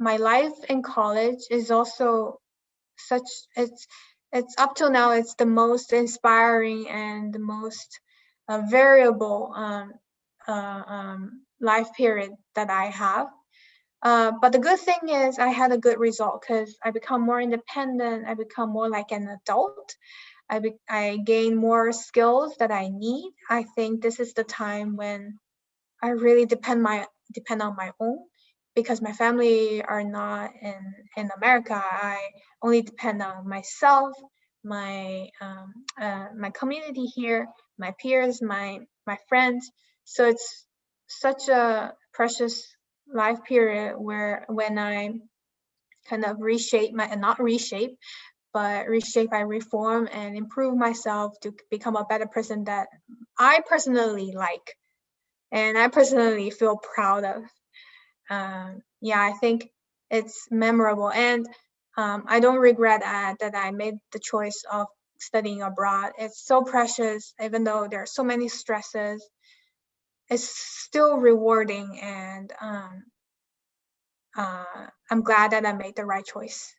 my life in college is also such it's it's up till now it's the most inspiring and the most uh, variable um, uh, um, life period that I have. Uh, but the good thing is I had a good result because I become more independent. I become more like an adult. I, be, I gain more skills that I need. I think this is the time when I really depend my depend on my own because my family are not in in America. I only depend on myself, my um, uh, my community here, my peers, my my friends. So it's such a precious life period where when I kind of reshape my not reshape, but reshape, I reform and improve myself to become a better person that I personally like and I personally feel proud of. Um, yeah, I think it's memorable and um, I don't regret uh, that I made the choice of studying abroad. It's so precious, even though there are so many stresses. It's still rewarding and um, uh, I'm glad that I made the right choice.